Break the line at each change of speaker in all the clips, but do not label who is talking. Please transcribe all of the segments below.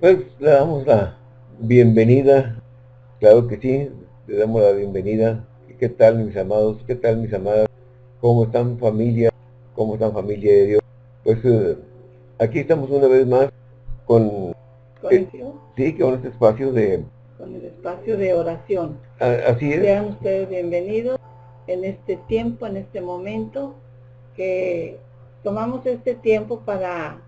Pues le damos la bienvenida, claro que sí, le damos la bienvenida. ¿Qué tal mis amados? ¿Qué tal mis amadas? ¿Cómo están familia? ¿Cómo están familia de Dios? Pues eh, aquí estamos una vez más con...
Eh,
sí, con este espacio de...
Con el espacio de oración.
así es.
Sean ustedes bienvenidos en este tiempo, en este momento, que tomamos este tiempo para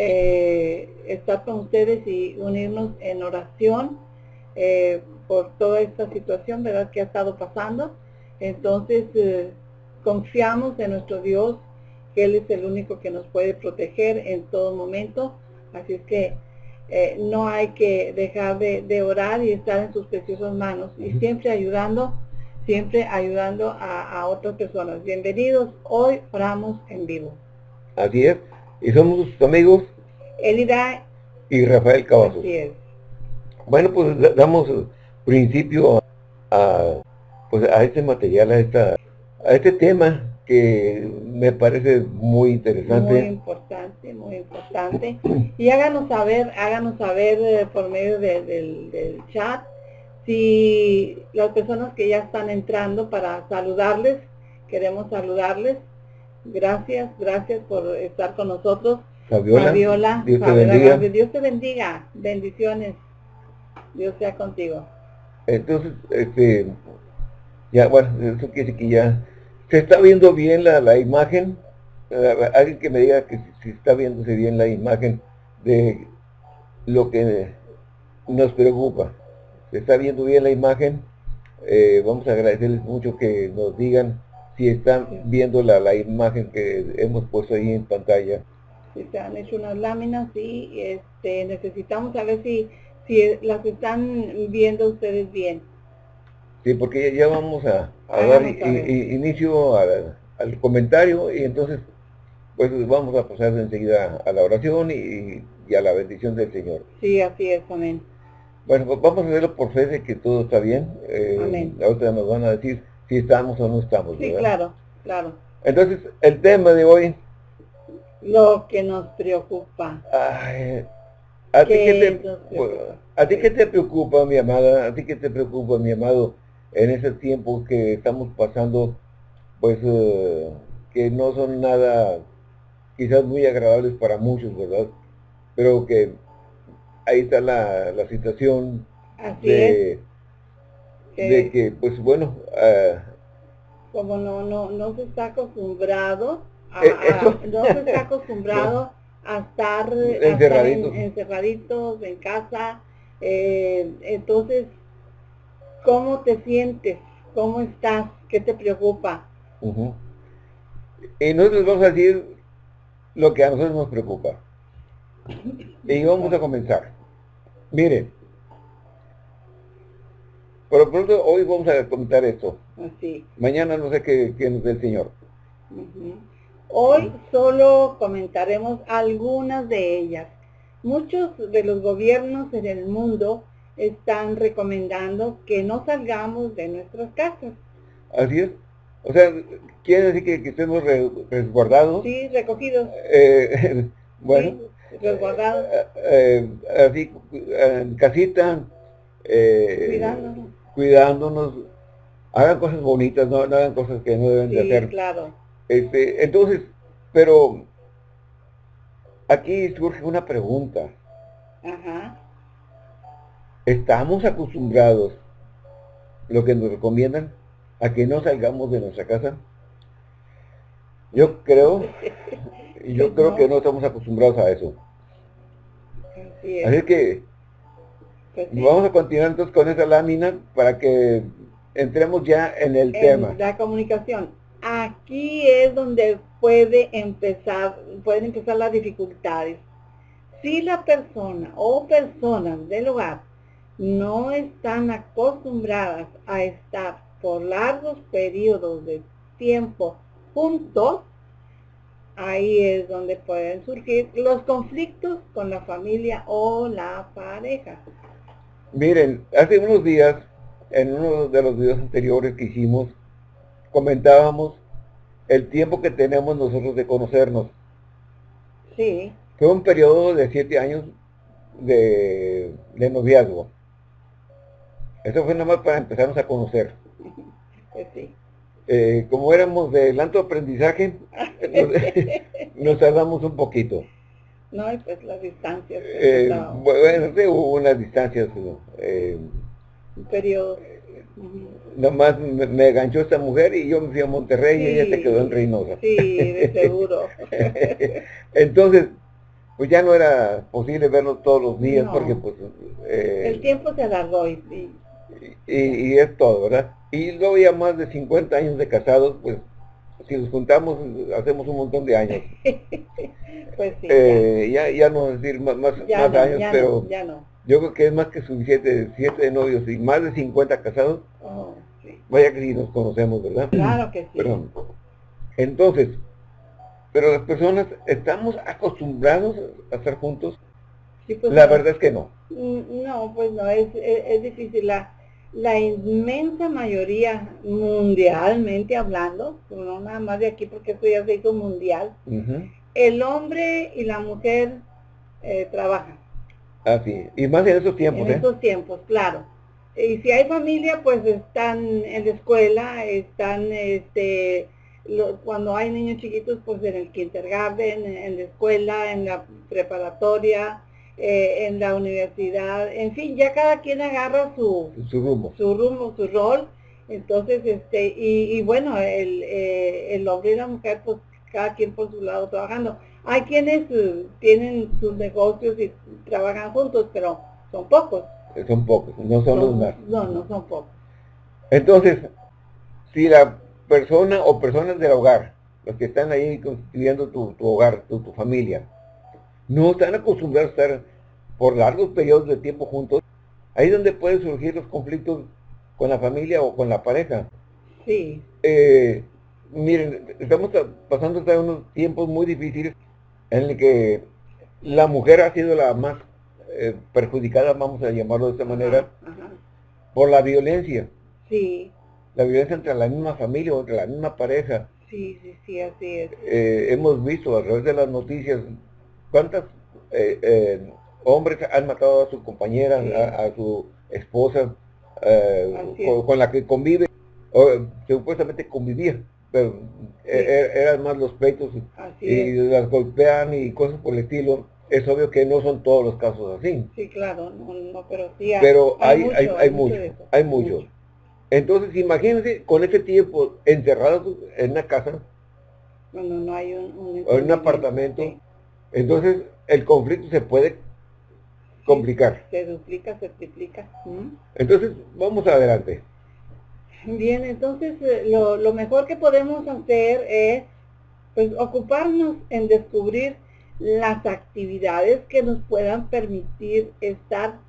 eh, estar con ustedes y unirnos en oración eh, por toda esta situación, ¿verdad?, que ha estado pasando. Entonces, eh, confiamos en nuestro Dios, que Él es el único que nos puede proteger en todo momento. Así es que no hay que dejar de, orar y estar en sus preciosas manos y siempre ayudando, siempre ayudando a, otras personas. Bienvenidos, hoy oramos en vivo.
Así es. Y somos sus amigos.
Elida.
Y Rafael Cavazos. Bueno, pues damos principio a, pues, a este material, a, esta, a este tema que me parece muy interesante.
Muy importante, muy importante. Y háganos saber, háganos saber eh, por medio del, del chat si las personas que ya están entrando para saludarles, queremos saludarles. Gracias, gracias por estar con nosotros.
Fabiola,
Dios, te bendiga. Dios te bendiga. Bendiciones. Dios sea contigo.
Entonces, este, ya, bueno, eso quiere decir que ya se está viendo bien la, la imagen. alguien que me diga que si, está viéndose bien la imagen de lo que nos preocupa. Se está viendo bien la imagen. Eh, vamos a agradecerles mucho que nos digan si están viendo la, la imagen que hemos puesto ahí en pantalla
se han hecho unas láminas y este, necesitamos saber si, si las están viendo ustedes bien.
Sí, porque ya, vamos a, dar inicio al, comentario y entonces pues vamos a pasar enseguida a la oración y, a la bendición del Señor.
Sí, así es, amén.
Bueno, pues vamos a verlo por fe de que todo está bien. Eh, amén. Ahorita nos van a decir si estamos o no estamos.
Sí, claro, claro.
Entonces, el tema de hoy
lo que nos preocupa.
¿a, ti qué te, preocupa, mi amada? ¿A ti qué te preocupa, mi amado, en ese tiempo que estamos pasando, pues, eh, que no son nada, quizás muy agradables para muchos, ¿verdad? Pero que ahí está la, la situación de, de que, pues, bueno...
Ah, como no, no, no se está acostumbrado eh, no se está acostumbrado a estar, encerraditos. en, casa. Eh, entonces, ¿cómo te sientes? ¿Cómo estás? ¿Qué te preocupa?
Y nosotros vamos a decir lo que a nosotros nos preocupa. Y vamos a comenzar. Miren, por pronto hoy vamos a comentar esto.
Así.
Mañana no sé qué, qué nos dé el Señor.
Hoy solo comentaremos algunas de ellas. Muchos de los gobiernos en el mundo están recomendando que no salgamos de nuestras casas.
Así es. O sea, quiere decir que, estemos resguardados.
Sí, recogidos.
Eh, bueno.
resguardados.
Eh, eh, así, en casita.
cuidándonos.
Cuidándonos. Hagan cosas bonitas, no, hagan cosas que no deben de hacer.
claro.
Este, entonces, pero aquí surge una pregunta.
Ajá.
¿Estamos acostumbrados, lo que nos recomiendan, a que no salgamos de nuestra casa? Yo creo, yo creo que no estamos acostumbrados a eso. Así, que pues vamos a continuar entonces con esa lámina para que entremos ya en el tema.
La comunicación aquí es donde puede empezar, pueden empezar las dificultades. Si la persona o personas del hogar no están acostumbradas a estar por largos periodos de tiempo juntos, ahí es donde pueden surgir los conflictos con la familia o la pareja.
Miren, hace unos días, en uno de los videos anteriores que hicimos, comentábamos el tiempo que tenemos nosotros de conocernos.
Sí.
Fue un periodo de siete años de, noviazgo. Eso fue nada más para empezarnos a conocer.
Pues sí.
Eh, como éramos de alto aprendizaje, nos, tardamos un poquito.
No, y pues las distancias.
Eh, bueno, hubo unas distancias. Eh,
un periodo.
Nomás me, me, ganchó esta mujer y yo me fui a Monterrey y ella se quedó en Reynosa.
Sí, de seguro.
Entonces, pues ya no era posible vernos todos los días porque pues...
Eh, el tiempo se alargó y,
y, es todo, ¿verdad? Y luego ya más de 50 años de casados, pues si los juntamos hacemos un montón de años.
pues sí.
Eh, ya. ya. no decir más, más, años, pero yo creo que es más que suficiente, siete de novios y más de 50 casados.
Oh,
Vaya que sí nos conocemos, ¿verdad?
Claro que sí.
Entonces, pero las personas estamos acostumbrados a estar juntos.
Pues
la verdad es que no.
Mm, no, pues no, es, es, difícil. La, la inmensa mayoría, mundialmente hablando, no nada más de aquí porque esto ya se hizo mundial, el hombre y la mujer eh, trabajan.
Así, y más en esos tiempos.
En
¿eh?
esos tiempos, claro. Y si hay familia, pues están en la escuela, están este, cuando hay niños chiquitos, pues en el kindergarten, en la escuela, en la preparatoria, eh, en la universidad, en fin, ya cada quien agarra su,
su rumbo,
su, rumbo, su rol. Entonces, este, y, bueno, el, eh, el hombre y la mujer, pues cada quien por su lado trabajando. Hay quienes eh, tienen sus negocios y trabajan juntos, pero son pocos.
Son pocos, no son los más.
No, no son pocos.
Entonces, si la persona o personas del hogar, los que están ahí constituyendo tu, hogar, tu, familia, no están acostumbrados a estar por largos periodos de tiempo juntos, ahí es donde pueden surgir los conflictos con la familia o con la pareja.
Sí.
Eh, miren, estamos pasando unos tiempos muy difíciles en el que la mujer ha sido la más eh, perjudicada, vamos a llamarlo de esta manera, por la violencia.
Sí
la violencia entre la misma familia o entre la misma pareja.
Sí, sí, sí, así es.
Eh, hemos visto a través de las noticias cuántas eh, eh, hombres han matado a su compañera, a, su esposa, con, la que convive, o supuestamente convivía, pero eran más los pleitos y las golpean y cosas por el estilo. Es obvio que no son todos los casos así.
Sí, claro, no, pero sí
hay, Pero hay, mucho, hay, mucho, hay mucho. Entonces, imagínense con ese tiempo encerrados en una casa.
Cuando no hay un,
en un apartamento. Entonces, el conflicto se puede complicar.
Se duplica, se triplica.
Entonces, vamos adelante.
Bien, entonces eh, lo, lo, mejor que podemos hacer es pues ocuparnos en descubrir las actividades que nos puedan permitir estar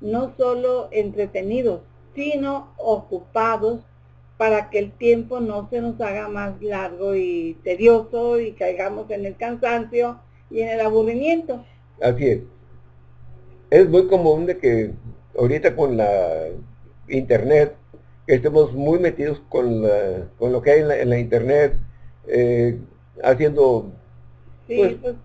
no solo entretenidos, sino ocupados para que el tiempo no se nos haga más largo y tedioso y caigamos en el cansancio y en el aburrimiento.
Así es. Es muy común de que ahorita con la internet, que estemos muy metidos con, con lo que hay en la, internet, eh, haciendo, pues, pues,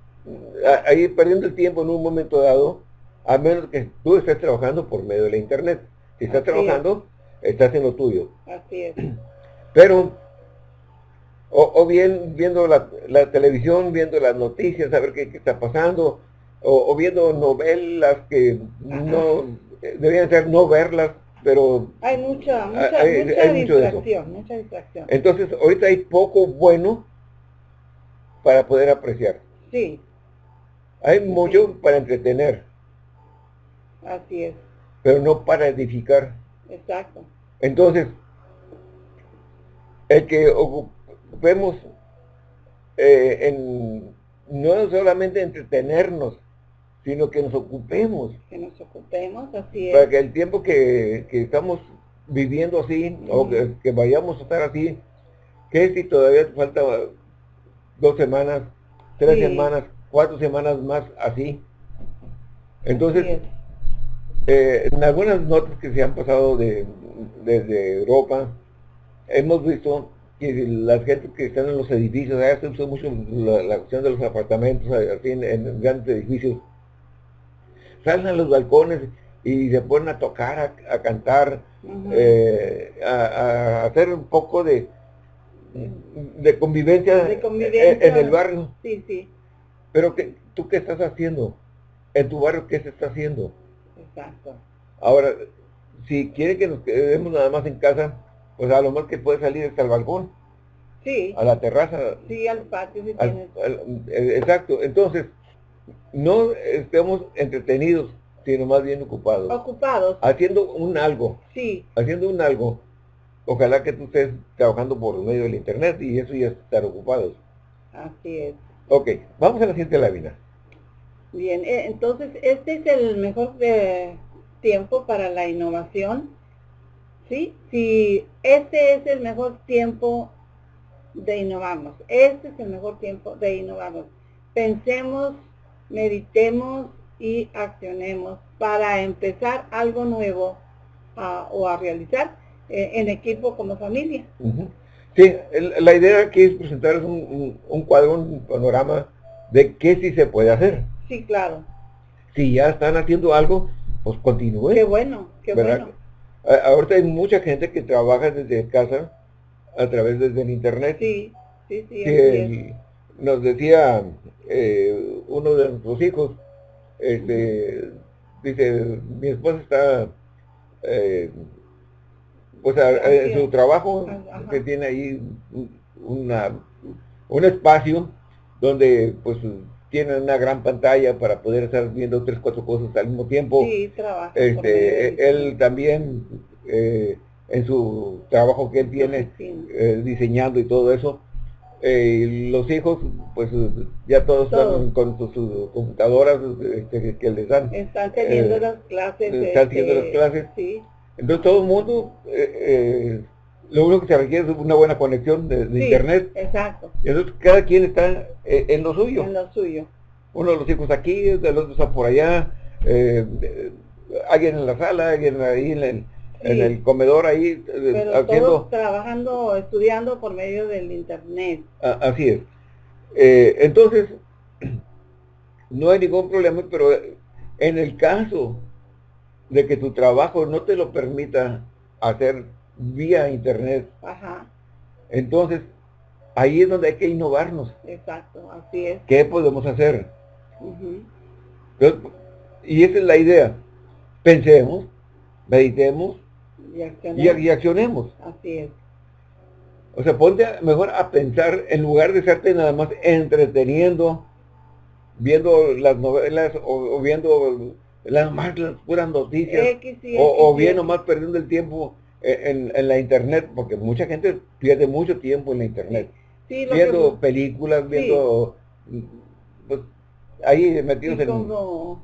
ahí perdiendo el tiempo en un momento dado, a menos que tú estés trabajando por medio de la internet. Si estás trabajando, estás en lo tuyo.
Así es.
Pero, o, bien viendo la, televisión, viendo las noticias, a ver qué, está pasando, o, viendo novelas que no deberían ser no verlas, pero
hay mucha, mucha, distracción, mucha distracción.
Entonces, ahorita hay poco bueno para poder apreciar.
Sí.
Hay mucho para entretener.
Así es
pero no para edificar.
Exacto.
Entonces, el que ocupemos eh, en no solamente entretenernos, sino que nos ocupemos.
Que nos ocupemos, así es.
Para que el tiempo que, estamos viviendo así, o que, vayamos a estar así, que si todavía falta dos semanas, tres semanas, cuatro semanas más así. Entonces, eh, en algunas notas que se han pasado de, desde Europa, hemos visto que las gente que están en los edificios, se usa mucho la, cuestión de los apartamentos, así en, grandes edificios, salen a los balcones y se ponen a tocar, a, cantar, eh, a, hacer un poco de, de convivencia, En, el barrio.
Sí, sí.
Pero que, ¿tú qué estás haciendo? En tu barrio, ¿qué se está haciendo?
Exacto.
Ahora, si quiere que nos quedemos nada más en casa, pues a lo más que puede salir hasta el balcón.
Sí.
A la terraza.
Sí, al patio si
eh, exacto. Entonces, no estemos entretenidos, sino más bien ocupados.
Ocupados.
Haciendo un algo.
Sí.
Haciendo un algo. Ojalá que tú estés trabajando por medio del internet y eso ya es estar ocupados.
Así es.
Ok, vamos a la siguiente lámina.
Bien, eh, entonces este es el mejor eh, tiempo para la innovación. ¿Sí? Si este es el mejor tiempo de innovarnos, este es el mejor tiempo de innovarnos. Pensemos, meditemos y accionemos para empezar algo nuevo o a realizar eh, en equipo como familia.
Sí, la idea aquí es presentar un, un, cuadro, un panorama de qué sí se puede hacer.
Sí, claro.
Si ya están haciendo algo, pues continúen.
Qué bueno, qué bueno.
Ahorita hay mucha gente que trabaja desde casa a través desde el internet.
Sí, sí, sí.
nos decía eh, uno de nuestros hijos, este, dice, mi esposa está eh, pues en su trabajo que tiene ahí una, un espacio donde pues tiene una gran pantalla para poder estar viendo tres, cuatro cosas al mismo tiempo.
Sí, trabaja.
Este, él también eh, en su trabajo que él tiene eh, diseñando y todo eso, eh, los hijos, pues ya todos están con sus, computadoras este, que les dan.
Están teniendo las clases.
Están teniendo las clases.
Sí.
Entonces todo el mundo, eh, eh, lo único que se requiere es una buena conexión de, internet.
Exacto.
Y entonces cada quien está eh, en lo suyo.
En lo suyo.
Uno de los hijos aquí, el otro está por allá, alguien en la sala, alguien ahí en el, en el comedor ahí
Pero Todos trabajando, estudiando por medio del internet.
así es. entonces, no hay ningún problema, pero en el caso de que tu trabajo no te lo permita hacer vía internet.
Ajá.
Entonces, ahí es donde hay que innovarnos.
Exacto, así es.
¿Qué podemos hacer? y esa es la idea. Pensemos, meditemos y accionemos.
Así es.
O sea, ponte mejor a pensar en lugar de estarte nada más entreteniendo, viendo las novelas o viendo las más las puras noticias, o, bien nomás perdiendo el tiempo en, la internet, porque mucha gente pierde mucho tiempo en la internet, viendo películas, viendo, pues, ahí metidos en...
Como,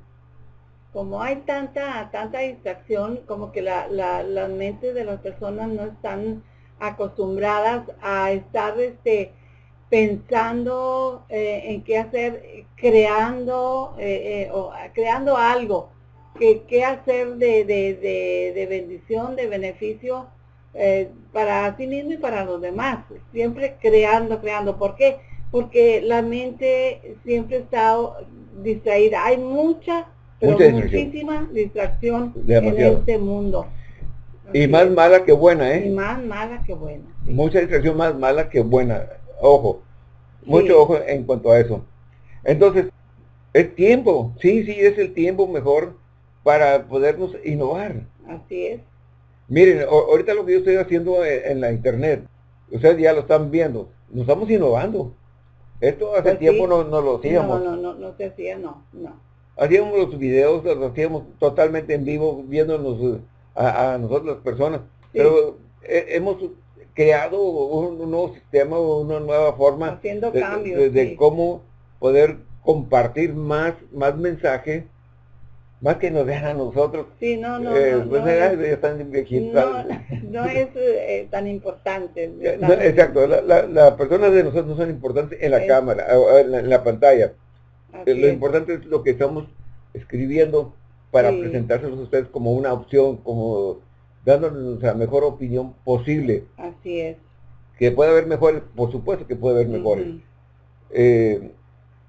como hay tanta, tanta distracción, como que la, la, las mentes de las personas no están acostumbradas a estar este pensando eh, en qué hacer, creando, eh, eh, o creando algo, que, qué hacer de, de, de, bendición, de beneficio para sí mismo y para los demás. Siempre creando, creando. ¿Por qué? Porque la mente siempre está distraída. Hay mucha, pero muchísima distracción en este mundo.
y más mala que buena, ¿eh?
Y más mala que buena.
Mucha distracción más mala que buena Ojo, mucho ojo en cuanto a eso. Entonces, es tiempo, sí, sí, es el tiempo mejor para podernos innovar.
Así es.
Miren, ahorita lo que yo estoy haciendo e, en, la internet, ustedes ya lo están viendo, nos estamos innovando. Esto hace pues tiempo no, no, lo hacíamos.
No, no, no, no se hacía, no, no.
Hacíamos los videos, los hacíamos totalmente en vivo, viéndonos a, nosotros las personas. Pero eh, hemos creado un, nuevo sistema, una nueva forma
Haciendo
de,
cambios,
de, cómo poder compartir más, más mensaje, más que nos dejan a nosotros.
Sí, no, no, eh, no, pues no, es,
no,
es eh, tan importante.
exacto, las la, personas de nosotros no son importantes en la cámara, en la, pantalla. Eh, lo importante es lo que estamos escribiendo para presentárselos a ustedes como una opción, como dándonos la mejor opinión posible.
Así es.
Que puede haber mejores, por supuesto que puede haber mejores. Eh,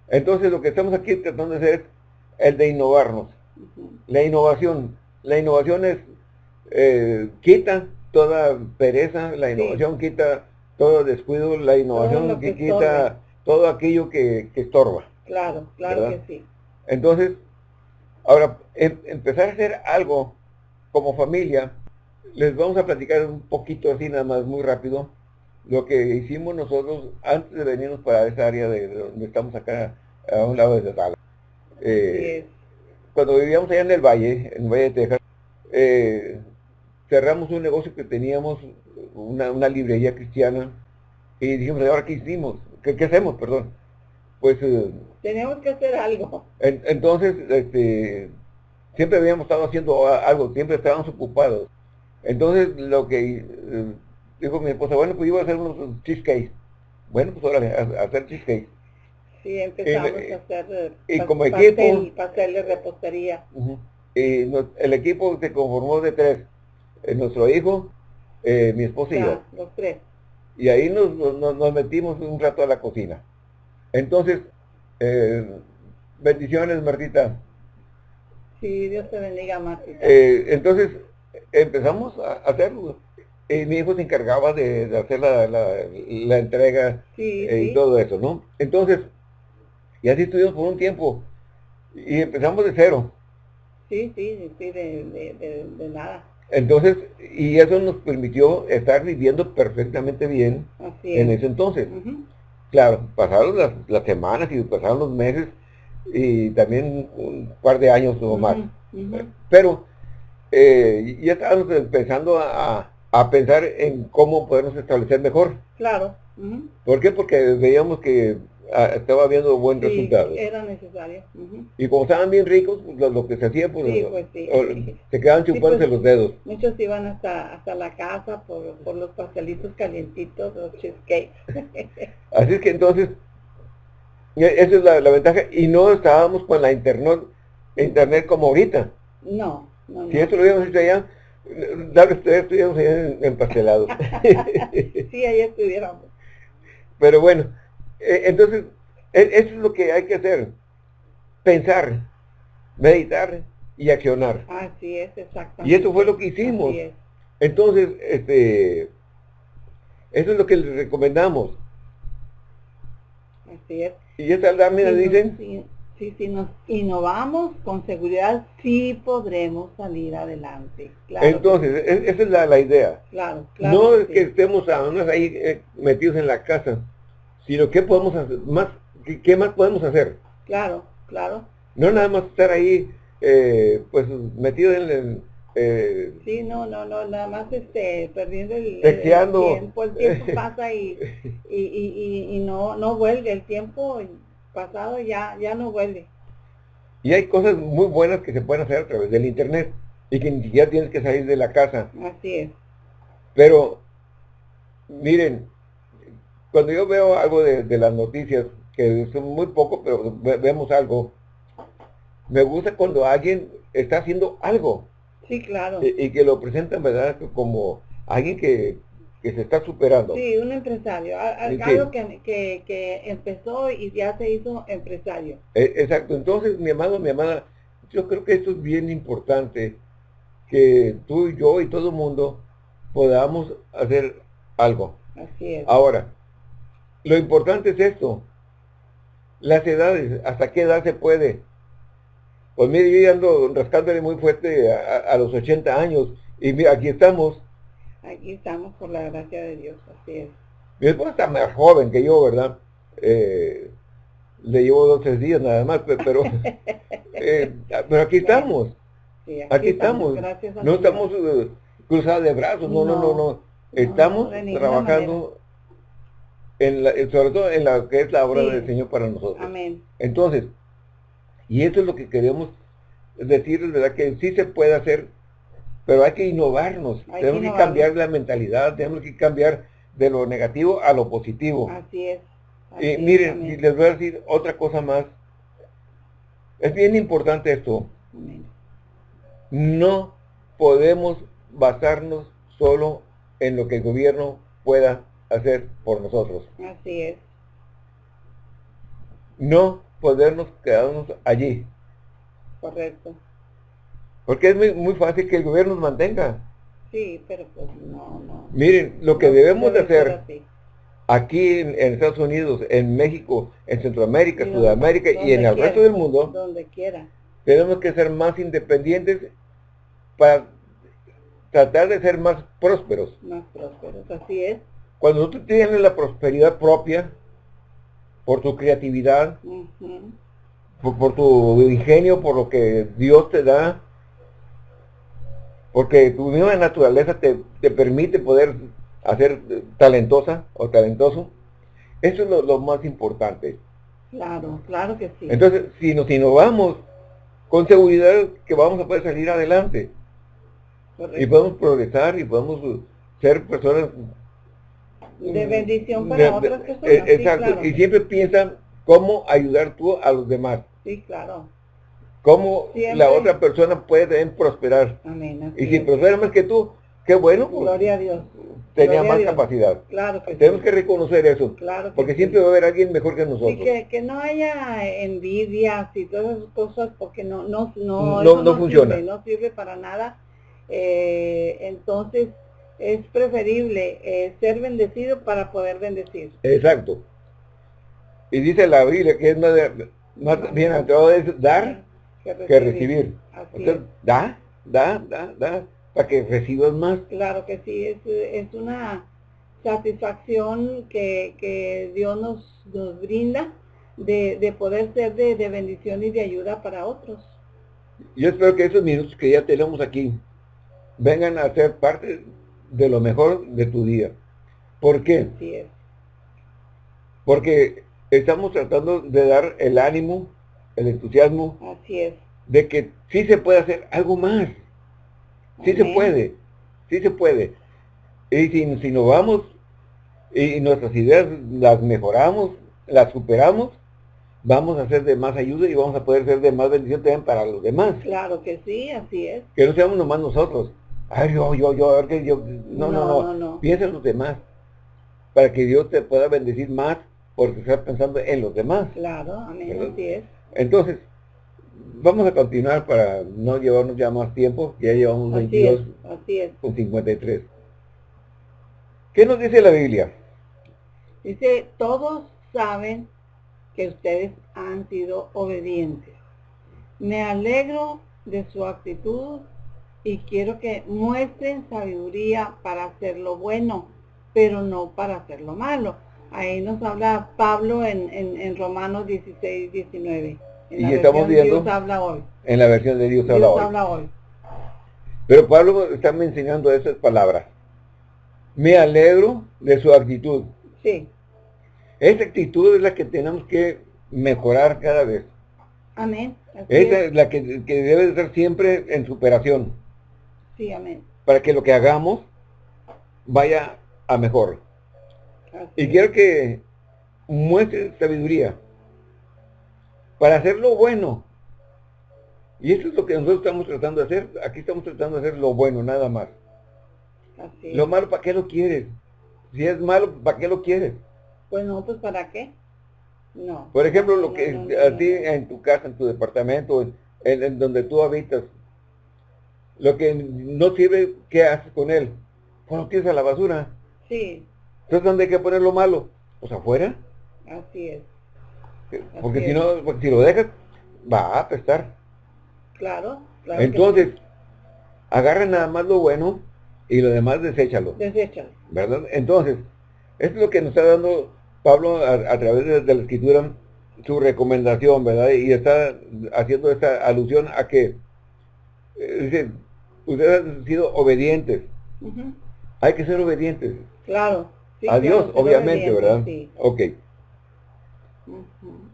entonces lo que estamos aquí tratando de hacer es el de innovarnos. La innovación. La innovación es, eh, quita toda pereza, la innovación quita todo descuido, la innovación que quita todo aquello que, estorba.
Claro, claro que sí.
Entonces, ahora, em, empezar a hacer algo como familia, les vamos a platicar un poquito así nada más, muy rápido, lo que hicimos nosotros antes de venirnos para esa área de donde estamos acá, a un lado de Dallas. Eh, cuando vivíamos allá en el Valle, en el Valle de Texas, eh, cerramos un negocio que teníamos, una, librería cristiana, y dijimos, ¿ahora qué hicimos? ¿Qué, hacemos, perdón? Pues...
Eh, Tenemos que hacer algo.
entonces, este, siempre habíamos estado haciendo algo, siempre estábamos ocupados. Entonces, lo que dijo mi esposa, bueno, pues iba a hacer unos cheesecakes. Bueno, pues ahora a, hacer cheesecake.
Sí, empezamos a hacer
y como equipo,
pastel de repostería.
y el equipo se conformó de tres. Eh, nuestro hijo, eh, mi esposa y yo.
Los tres.
Y ahí nos, nos, metimos un rato a la cocina. Entonces, eh, bendiciones, Martita.
Sí, Dios te bendiga, Martita.
entonces, empezamos a hacerlo. Y mi hijo se encargaba de, hacer la, la, entrega y todo eso, ¿no? Entonces, y así estuvimos por un tiempo. Y empezamos de cero.
Sí, sí, sí, de, de nada.
Entonces, y eso nos permitió estar viviendo perfectamente bien en ese entonces. Claro, pasaron las, semanas y pasaron los meses y también un par de años o más. Pero eh, ya estábamos empezando a, pensar en cómo podernos establecer mejor.
Claro.
¿Por qué? Porque veíamos que estaba viendo buen resultado.
era necesario.
Y como estaban bien ricos, pues, lo, que se hacía, pues, pues se quedaban chupándose pues, los dedos.
Muchos iban hasta, hasta la casa por, por los pastelitos calientitos, los cheesecakes.
Así es que entonces, e, esa es la, ventaja. Y no estábamos con la internet, internet como ahorita.
No, no,
Si esto lo habíamos hecho allá, ustedes estuviéramos allá empastelados.
sí, allá estuviéramos.
Pero bueno, entonces, e, eso es lo que hay que hacer. Pensar, meditar y accionar.
Así es, exactamente.
Y eso fue lo que hicimos. Entonces, este, eso es lo que les recomendamos.
Así es.
Y esta lámina dicen...
Sí, si nos innovamos, con seguridad sí podremos salir adelante.
Entonces, e, esa es la, idea.
Claro, claro.
No es que estemos ahí eh, metidos en la casa, sino qué podemos hacer, más, qué, más podemos hacer.
Claro, claro.
No nada más estar ahí, eh, pues metido en el...
Eh, sí, no, no, no, nada más este, perdiendo el,
tiempo,
el tiempo pasa y, y, y, y, no, no vuelve, el tiempo pasado ya, ya no vuelve.
Y hay cosas muy buenas que se pueden hacer a través del internet y que ni siquiera tienes que salir de la casa.
Así es.
Pero, miren, cuando yo veo algo de, las noticias, que son muy poco, pero vemos algo, me gusta cuando alguien está haciendo algo.
Sí, claro.
Y, que lo presentan, ¿verdad? Como alguien que, se está superando.
Sí, un empresario. Algo que, que, empezó y ya se hizo empresario.
E, exacto. Entonces, mi amado, mi amada, yo creo que esto es bien importante, que tú y yo y todo el mundo podamos hacer algo.
Así es.
Ahora, lo importante es esto. Las edades, ¿hasta qué edad se puede? Pues mire, yo ya ando rascándole muy fuerte a, los 80 años. Y mira, aquí estamos.
Aquí estamos por la gracia de Dios, así es.
Mi esposa está más joven que yo, ¿verdad? Eh, le llevo dos tres días nada más, pero, eh, pero aquí estamos. aquí, estamos. no estamos eh, cruzados de brazos, no, no, no, no. Estamos trabajando sobre todo en la que es la obra del Señor para nosotros.
Amén.
Entonces, y eso es lo que queremos decir, ¿verdad? Que sí se puede hacer, pero hay que innovarnos. tenemos que, cambiar la mentalidad, tenemos que cambiar de lo negativo a lo positivo.
Así es.
y miren, y les voy a decir otra cosa más. Es bien importante esto. No podemos basarnos solo en lo que el gobierno pueda hacer por nosotros.
Así es.
No podernos quedarnos allí.
Correcto.
Porque es muy, muy fácil que el gobierno nos mantenga.
Sí, pero pues no, no.
Miren, lo que
No
debemos de hacer
así.
aquí en, en Estados Unidos, en México, en Centroamérica, Sudamérica y en el
quiera,
resto del mundo,
Donde quiera.
tenemos que ser más independientes para tratar de ser más prósperos.
Más prósperos. Así es.
Cuando tú tienes la prosperidad propia, por tu creatividad, por, por tu ingenio, por lo que Dios te da, porque tu misma naturaleza te, te permite poder hacer eh, talentosa o talentoso, eso es lo, lo más importante.
Claro, claro que sí.
Entonces, si nos innovamos, con seguridad que vamos a poder salir adelante
Correcto.
y podemos progresar y podemos ser personas
de bendición para
de-
otras personas.
eh,
sí,
exacto,
claro.
y siempre piensa cómo ayudar tú a los demás,
Sí, claro.
cómo
Siempre.
la otra persona puede también prosperar.
Amén.
Y si
es.
prospera más que tú, qué bueno, pues
Gloria a Dios.
tenía
Gloria
más
Dios.
capacidad.
Claro que
Tenemos
sí.
que reconocer eso,
Claro que
porque
sí.
siempre va a haber alguien mejor que nosotros.
Sí, que, que no haya envidias y todas esas cosas porque no no
No-
no,
no funciona.
sirve, no sirve para nada. Eh, entonces es preferible eh, ser bendecido para poder bendecir.
Exacto. Y dice la Biblia que es más, más bien todo es dar que recibir. Entonces, da, da, da, da, para que recibas más.
Claro que sí, es, es una satisfacción que, que Dios nos, nos brinda de, de poder ser de, de bendición y de ayuda para otros.
Yo espero que esos minutos que ya tenemos aquí vengan a ser parte de lo mejor de tu día. ¿Por qué?
Así es.
Porque estamos tratando de dar el ánimo, el entusiasmo
Así es.
de que sí se puede hacer algo más. Sí se puede, sí se puede. Y si, si nos vamos y nuestras ideas las mejoramos, las superamos, vamos a ser de más ayuda y vamos a poder ser de más bendición también para los demás.
Claro que sí, así es.
Que no seamos nomás nosotros. Ay, yo, yo, yo, yo. No, no,
No.
Piensa en los demás. Para que Dios te pueda bendecir más porque estás pensando en los demás.
Claro, amén, así es.
Entonces, vamos a continuar para no llevarnos ya más tiempo. Ya llevamos
Así es,
22
así es.
con 53. ¿Qué nos dice la Biblia?
Dice, todos saben que ustedes han sido obedientes. Me alegro de su actitud y quiero que muestren sabiduría para hacer lo bueno, pero no para hacer lo malo. Ahí nos habla Pablo en, en, en Romanos 16, 19. En
Y
la
estamos viendo-
Dios habla hoy.
En la versión de Dios
Dios
habla hoy.
habla hoy.
Pero Pablo está mencionando esas palabras. Me alegro de su actitud.
Sí,
Esa actitud es la que tenemos que mejorar cada vez.
amén.
Esa
es.
es la que, que debe de ser siempre en superación.
Sí, amén.
Para que lo que hagamos vaya a mejor.
Así
Y quiero que muestre sabiduría para hacer lo bueno. Y eso es lo que nosotros estamos tratando de hacer. Aquí estamos tratando de hacer lo bueno, nada más.
Así.
Lo malo, ¿para qué lo quieres? Si es malo, ¿para qué lo quieres?
Pues no, pues ¿para qué? No.
Por ejemplo, lo
No,
que
no, no,
a
no,
ti
no.
en tu casa, en tu departamento, en, en donde tú habitas, lo que no sirve, ¿qué haces con él? Pues lo tiras a la basura.
Sí,
Entonces, ¿dónde hay que poner lo malo? Pues afuera.
así es.
Porque
Así
si no, porque si lo dejas, va a apestar.
Claro, claro.
Entonces, agarra nada más lo bueno y lo demás deséchalo.
sí. Deséchalo.
¿Verdad? Entonces, esto es lo que nos está dando Pablo a, a través de, de la escritura, su recomendación, ¿verdad? Y está haciendo esta alusión a que, eh, dice, ustedes han sido obedientes. Hay que ser obedientes.
Claro. sí,
a Dios,
claro,
obviamente, ¿verdad?
Sí.
Ok.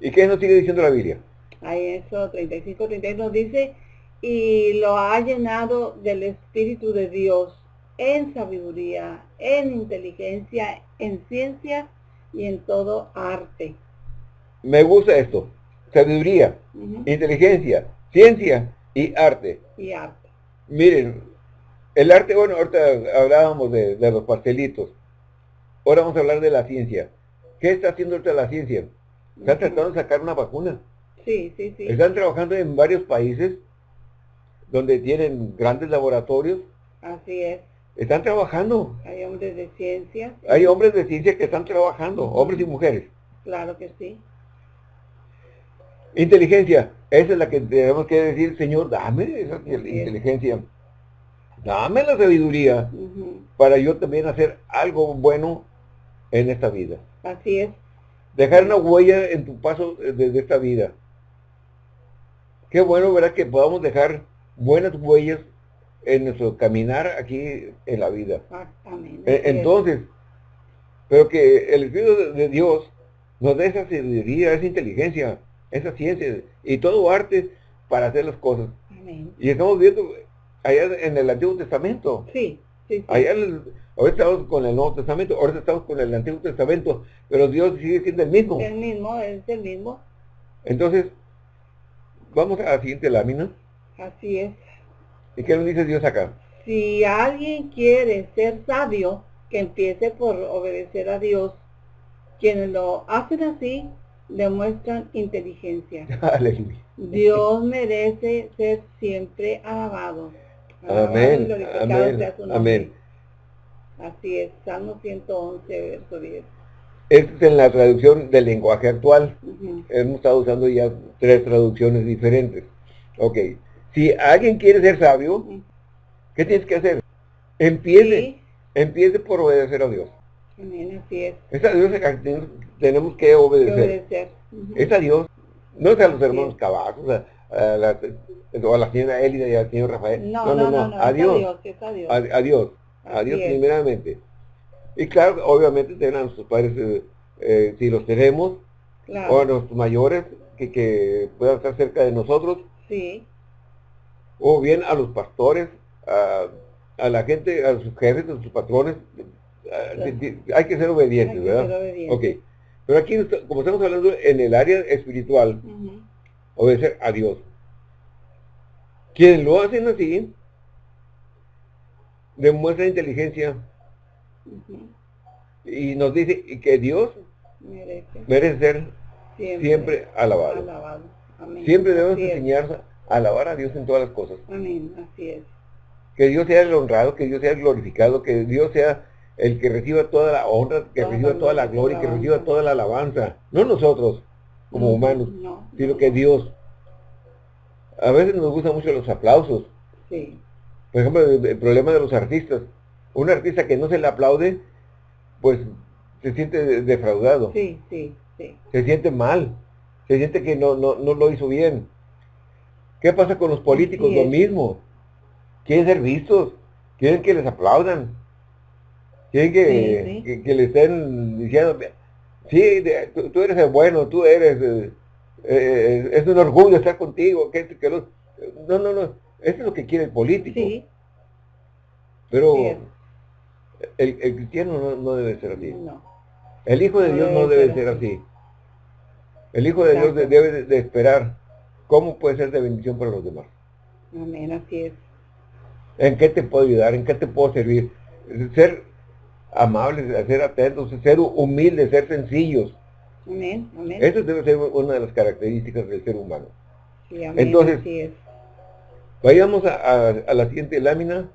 ¿Y qué nos sigue diciendo la Biblia?
Ahí eso, 35, 36 nos dice, y lo ha llenado del Espíritu de Dios en sabiduría, en inteligencia, en ciencia y en todo arte.
Me gusta esto. Sabiduría, inteligencia, ciencia y arte.
Y arte.
Miren, el arte, bueno, ahorita hablábamos de, de los pastelitos. Ahora vamos a hablar de la ciencia. ¿Qué está haciendo ahorita la ciencia? Están tratando de sacar una vacuna.
Sí, sí, sí.
Están trabajando en varios países donde tienen grandes laboratorios.
Así es.
Están trabajando.
Hay hombres de ciencia.
Hay hombres de ciencia que están trabajando, hombres y mujeres.
Claro que sí.
Inteligencia, esa es la que tenemos que decir, Señor, dame esa inteligencia. Dame la sabiduría para yo también hacer algo bueno en esta vida.
Así es.
Dejar una huella en tu paso desde esta vida. Qué bueno, ¿verdad? Que podamos dejar buenas huellas en nuestro caminar aquí en la vida.
Exactamente.
E, entonces, pero que el Espíritu de Dios nos dé esa sabiduría, esa inteligencia, esa ciencia y todo arte para hacer las cosas.
Amén.
Y estamos viendo allá en el Antiguo Testamento.
Sí, sí, sí.
Allá ahorita estamos con el Nuevo Testamento, ahorita estamos con el Antiguo Testamento, pero Dios sigue siendo el mismo.
El mismo, es el mismo.
Entonces, vamos a la siguiente lámina.
Así es.
¿Y qué nos dice Dios acá?
Si alguien quiere ser sabio, que empiece por obedecer a Dios. Quienes lo hacen así, demuestran inteligencia.
Aleluya.
Dios merece ser siempre alabado.
Amén. Amén. Amén.
Así es, Salmo 111, verso 10.
Esta es en la traducción del lenguaje actual. Hemos estado usando ya tres traducciones diferentes. Ok. Si alguien quiere ser sabio, ¿qué tienes que hacer? Empiece. Empiece por obedecer a Dios.
Amén, así es.
Es a Dios tenemos que obedecer. Es a Dios. No es a los hermanos Cavazos, a, la, o a la señora Elida y al señor Rafael.
No, no, no, no, a, Dios. Es a Dios.
A, Dios. A Dios primeramente. Y claro, obviamente tengan a nuestros padres, eh, eh, si los tenemos, o a nuestros mayores, que, que puedan estar cerca de nosotros.
Sí
o bien a los pastores, a, la gente, a sus jefes, a sus patrones, hay que ser obedientes, ¿verdad? Ok. Pero aquí, como estamos hablando en el área espiritual, obedecer a Dios. Quienes lo hacen así, demuestra inteligencia y nos dice que Dios merece, ser siempre, alabado. Siempre debemos enseñar alabar a Dios en todas las cosas.
Amén, así es.
Que Dios sea el honrado, que Dios sea el glorificado, que Dios sea el que reciba toda la honra, que reciba toda la gloria, que reciba toda la alabanza. No nosotros, como humanos, sino que Dios. A veces nos gustan mucho los aplausos.
Sí.
Por ejemplo, el, problema de los artistas. Un artista que no se le aplaude, pues se siente defraudado.
Sí, sí, sí.
Se siente mal. Se siente que no, no, no lo hizo bien. ¿Qué pasa con los políticos? Lo mismo. Quieren ser vistos, quieren que les aplaudan, quieren que, que, le estén diciendo, sí, tú, eres el bueno, tú eres, eh, eh, es un orgullo estar contigo, que, que no, no, no, eso es lo que quiere el político.
Sí.
Pero el, cristiano no, debe ser así. El Hijo de Dios no debe ser así. El Hijo de Dios debe de esperar ¿Cómo puede ser de bendición para los demás?
Amén, así es.
¿En qué te puedo ayudar? ¿En qué te puedo servir? Ser amables, ser atentos, ser humildes, ser sencillos.
Amén, amén.
Eso debe ser una de las características del ser humano.
Sí, amén,
Entonces,
así es.
vayamos a, la siguiente lámina,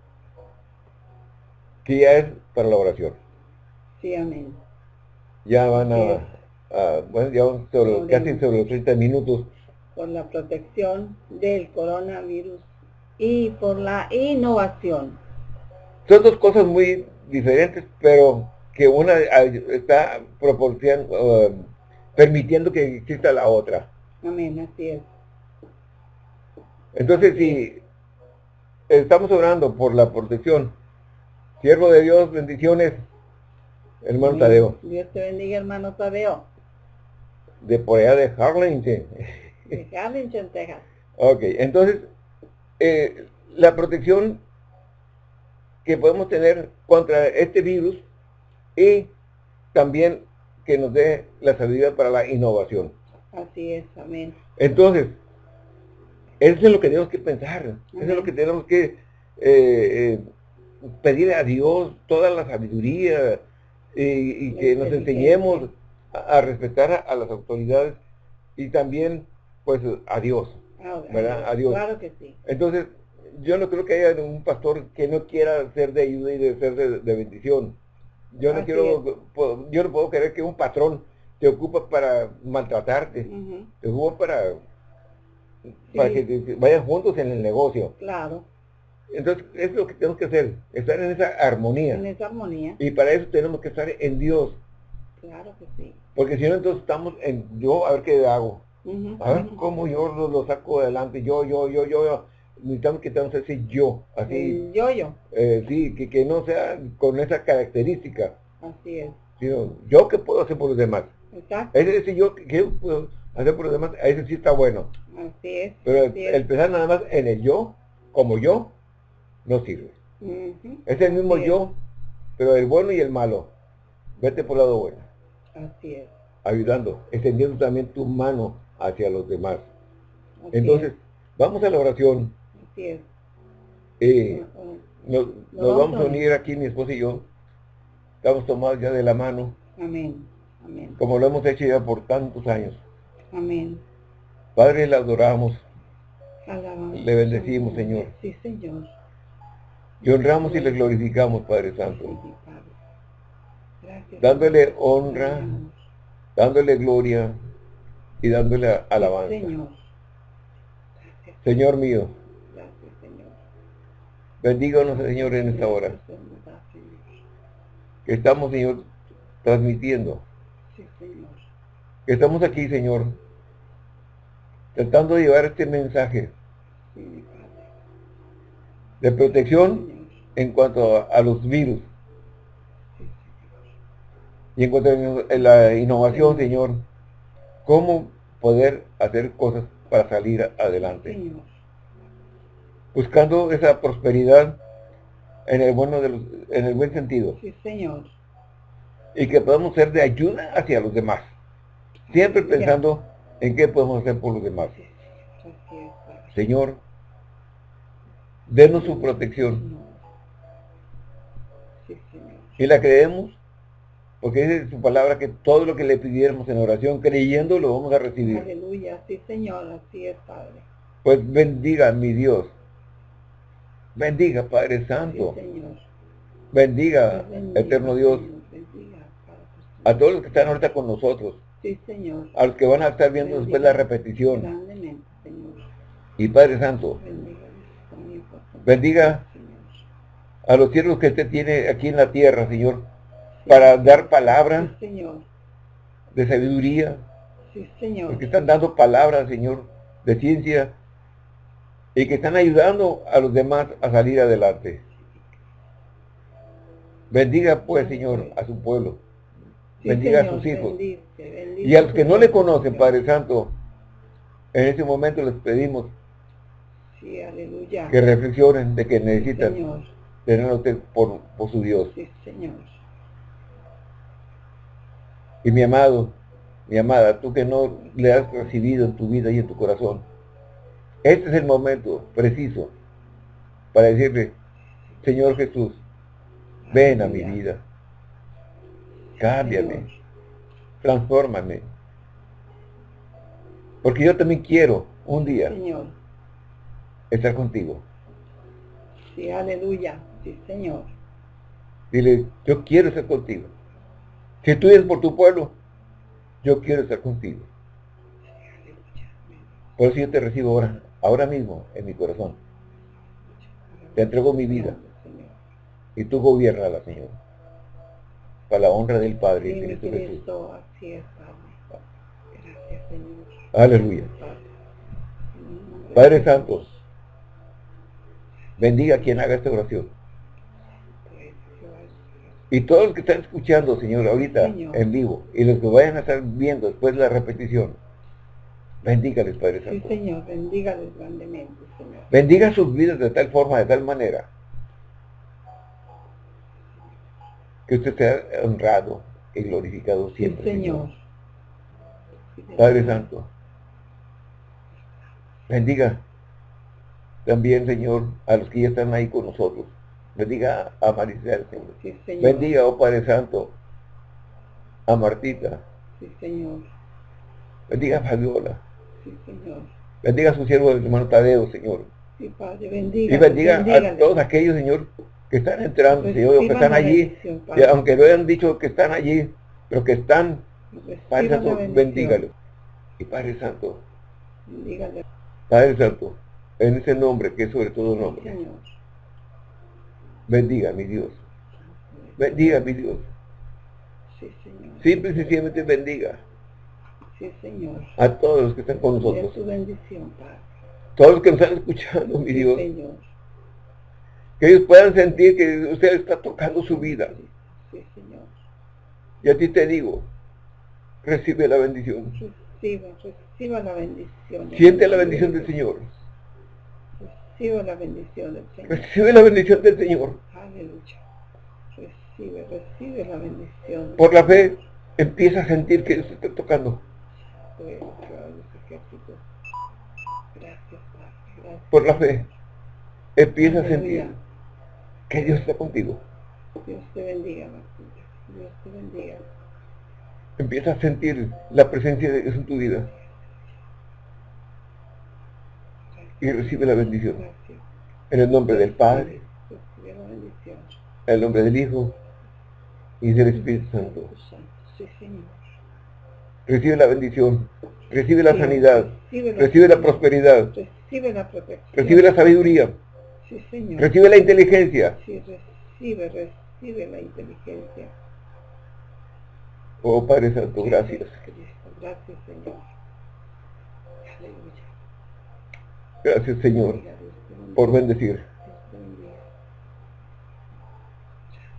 que ya es para la oración.
Sí, amén.
Ya van a, bueno, ya van sobre, casi sobre los 30 minutos
por la protección del coronavirus y por la innovación.
Son dos cosas muy diferentes, pero que una está proporcionando, permitiendo que exista la otra.
Amén, así es.
Entonces, si estamos orando por la protección, siervo de Dios, bendiciones, hermano Tadeo.
Dios te bendiga, hermano Tadeo.
De por allá de Harlingen. Ok, entonces, eh, la protección que podemos tener contra este virus y también que nos dé la sabiduría para la innovación.
Así es, amén.
Entonces, eso es lo que tenemos que pensar, eso es lo que tenemos que eh, eh, pedir a Dios toda la sabiduría y, que nos enseñemos a, respetar a, las autoridades y también pues a Dios.
¿verdad? A Dios. Claro que sí.
Entonces, yo no creo que haya un pastor que no quiera ser de ayuda y de ser de, bendición. Yo no quiero, yo no puedo querer que un patrón te ocupa para maltratarte, te ocupa para, para que vayan juntos en el negocio.
Claro.
Entonces, es lo que tenemos que hacer, estar en esa armonía.
En esa armonía.
Y para eso tenemos que estar en Dios.
Claro que sí.
Porque si no, entonces estamos en yo, a ver qué hago. a ver cómo yo lo, saco adelante. Yo, yo, yo, yo, yo. Necesitamos que tengamos ese yo. Así.
yo, yo.
Eh, sí, que, que no sea con esa característica.
Así es.
Sino, yo qué puedo hacer por los demás.
Exacto.
Ese, ese yo que puedo hacer por los demás, ese sí está bueno.
Así es.
Pero el, pensar nada más en el yo, como yo, no sirve. Es el mismo yo, pero el bueno y el malo. Vete por el lado bueno.
Así es.
Ayudando, extendiendo también tu mano hacia los demás. Entonces, vamos a la oración.
Así es.
Eh, nos, vamos a unir aquí, mi esposa y yo. Estamos tomados ya de la mano.
Amén. Amén.
Como lo hemos hecho ya por tantos años.
Amén.
Padre, le adoramos.
Alabamos.
Le bendecimos, Señor.
Sí, Señor.
Y honramos y le glorificamos, Padre Santo. Dándole honra, dándole gloria y dándole alabanza. Señor mío. Bendíganos, Señor, en esta hora. Estamos, Señor, transmitiendo. Que estamos aquí, Señor, tratando de llevar este mensaje de protección en cuanto a, los virus. Y en cuanto a la innovación, Señor, cómo poder hacer cosas para salir adelante. Buscando esa prosperidad en el bueno de en el buen sentido.
Sí, Señor.
Y que podamos ser de ayuda hacia los demás. Siempre pensando en qué podemos hacer por los demás. Señor, denos su protección. Y la creemos, porque dice su palabra que todo lo que le pidiéramos en oración, creyendo, lo vamos a recibir.
Aleluya, sí Señor, así es Padre.
Pues bendiga mi Dios. Bendiga Padre Santo. Bendiga, eterno Dios. a todos los que están ahorita con nosotros. A los que van a estar viendo después la repetición. Y Padre Santo. Bendiga a los siervos que usted tiene aquí en la tierra, Señor, para dar palabras de sabiduría.
Sí, Señor.
Porque están dando palabras, Señor, de ciencia y que están ayudando a los demás a salir adelante. Bendiga, pues, Señor, a su pueblo. Bendiga a sus hijos. y a los que no le conocen, Padre Santo, en este momento les pedimos que reflexionen de que necesitan tenerlo por, por su Dios.
Sí, Señor.
Y mi amado, mi amada, tú que no le has recibido en tu vida y en tu corazón, este es el momento preciso para decirle, Señor Jesús, ven a mi vida, cámbiame, transfórmame, porque yo también quiero un día estar contigo.
Sí, aleluya. Sí, Señor.
Dile, yo quiero estar contigo. Si tú eres por tu pueblo, yo quiero estar contigo. Por eso yo te recibo ahora, ahora mismo, en mi corazón. Te entrego mi vida. Y tú la Señor. Para la honra del Padre y
Cristo Jesús. Así es, Gracias, Señor.
Aleluya. Padre Santo, bendiga a quien haga esta oración. Y todos los que están escuchando, Señor, ahorita en vivo, y los que vayan a estar viendo después de la repetición, bendígales, Padre Santo.
Sí, Señor, bendígales grandemente, Señor.
Bendiga sus vidas de tal forma, de tal manera, que usted sea honrado y glorificado siempre.
Sí, señor.
Padre Santo, bendiga también, Señor, a los que ya están ahí con nosotros. Bendiga a Maricel, Señor. Bendiga, oh Padre Santo, a Martita.
Sí, Señor.
Bendiga a Fabiola.
Sí, Señor.
Bendiga a su siervo, el hermano Tadeo, Señor.
Sí, Padre, bendiga.
Y bendiga a todos aquellos, Señor, que están entrando, Señor, que están allí, aunque no hayan dicho que están allí, pero que están, Padre Santo, bendígalo. Y Padre Santo,
bendígale.
Padre Santo, en ese nombre, que es sobre todo nombre. Señor. Bendiga, mi Dios. Bendiga, mi Dios.
Sí, Señor.
Simple y sencillamente bendiga.
Sí, Señor.
A todos los que están con nosotros.
su bendición, Padre.
Todos los que nos están escuchando, mi Dios. Que ellos puedan sentir que usted está tocando su vida.
Sí, Señor.
Y a ti te digo, recibe la bendición.
Reciba, reciba la bendición.
Siente la bendición del Señor.
Recibe la bendición del Señor.
Recibe la bendición del Señor.
Aleluya. Recibe, recibe la bendición.
Por la fe, empieza a sentir que Dios está tocando. Por la fe, empieza a sentir que Dios está contigo.
Dios te bendiga, Dios te bendiga.
Empieza a sentir la presencia de Dios en tu vida. Y recibe la bendición. En el nombre del Padre, en el nombre del Hijo y del Espíritu Santo. Recibe la bendición, recibe la sanidad, recibe la prosperidad,
Recibe la protección.
Recibe la sabiduría.
Sí, Señor.
Recibe la inteligencia.
Sí, recibe, recibe la inteligencia.
Oh Padre Santo, gracias.
Gracias, Señor. Aleluya.
Gracias, Señor, por bendecir.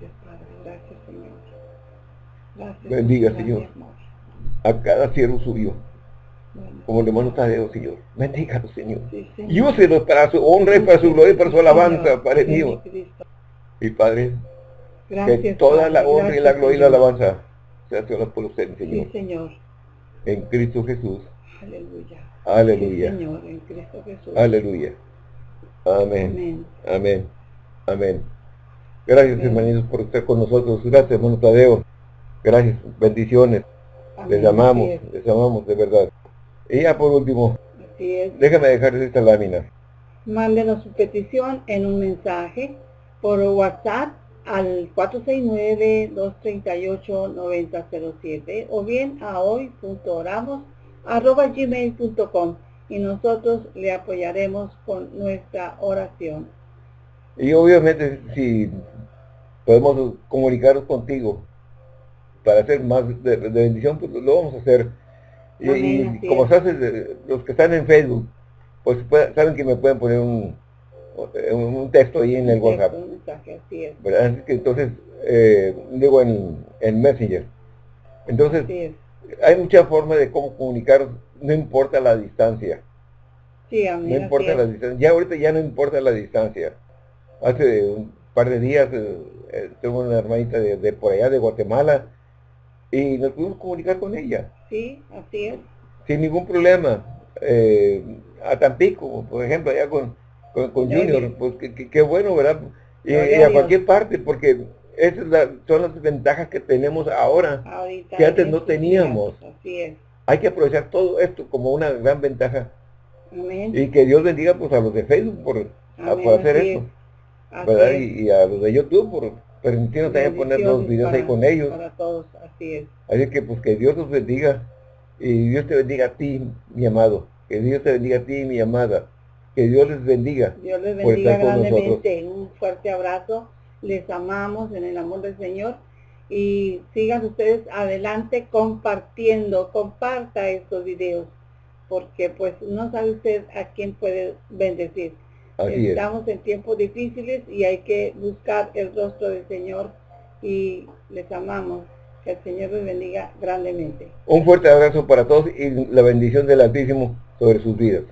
Gracias, Padre. Gracias, Señor. Gracias,
Bendiga, Señor, a cada siervo suyo como el hermano Tadeo, Señor. Bendígalo, Señor. y úselo para su honra y para su gloria y para su alabanza, Padre mío. Y Padre, que toda la honra y la gloria y la alabanza sea por usted, Señor.
Sí, Señor.
En Cristo Jesús.
Aleluya.
Aleluya.
Señor, en Cristo Jesús.
Aleluya. Amén. Amén. Amén. Gracias, hermanitos, por estar con nosotros. Gracias, hermano Tadeo. Gracias. Bendiciones. Les amamos, les amamos de verdad. Y ya por último, déjame dejar esta lámina.
Mándenos su petición en un mensaje por WhatsApp al 469-238-9007 o bien a hoy.oramos.gmail.com y nosotros le apoyaremos con nuestra oración.
Y obviamente si podemos comunicarnos contigo para hacer más de, de bendición, pues lo vamos a hacer y, como se hace, los que están en Facebook, pues saben que me pueden poner un, un texto ahí en el WhatsApp. entonces, eh, digo en, en Messenger. Entonces, hay mucha forma de cómo comunicar, no importa la distancia.
no
importa la distancia. Ya ahorita ya no importa la distancia. Hace un par de días eh, eh, tengo una hermanita de, de por allá de Guatemala y nos pudimos comunicar con ella.
Sí, así es.
Sin ningún problema. Eh, a Tampico, por ejemplo, allá con, con, Junior, pues qué bueno, ¿verdad? Y, a cualquier parte, porque esas son las ventajas que tenemos ahora, que antes no teníamos.
Así es.
Hay que aprovechar todo esto como una gran ventaja.
Amén.
Y que Dios bendiga pues a los de Facebook por, hacer esto. ¿verdad? Y, a los de YouTube por permitirnos también poner los videos ahí con ellos.
Para todos, así es.
Así que pues que Dios los bendiga y Dios te bendiga a ti, mi amado. Que Dios te bendiga a ti, mi amada. Que Dios les bendiga.
Dios les bendiga grandemente. Un fuerte abrazo. Les amamos en el amor del Señor. Y sigan ustedes adelante compartiendo. Comparta estos videos. Porque pues no sabe usted a quién puede bendecir. Estamos en tiempos difíciles y hay que buscar el rostro del Señor y les amamos. Que el Señor les bendiga grandemente.
Un fuerte abrazo para todos y la bendición del Altísimo sobre sus vidas.